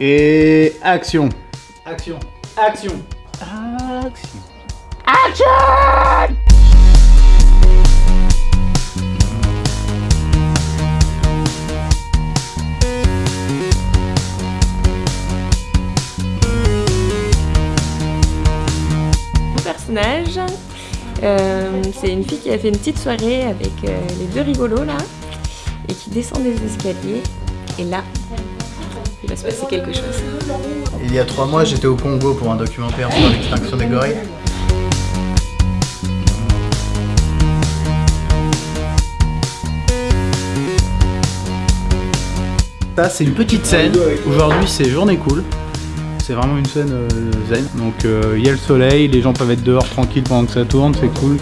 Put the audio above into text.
Et action. Action. Action. Action. Action Mon personnage, euh, c'est une fille qui a fait une petite soirée avec euh, les deux rigolos là et qui descend des escaliers et là, il va se passer quelque chose. Il y a trois mois, j'étais au Congo pour un documentaire sur l'extinction des gorilles. Ça, c'est une petite scène. Aujourd'hui, c'est journée cool. C'est vraiment une scène euh, zen. Donc, euh, il y a le soleil, les gens peuvent être dehors tranquilles pendant que ça tourne, c'est cool.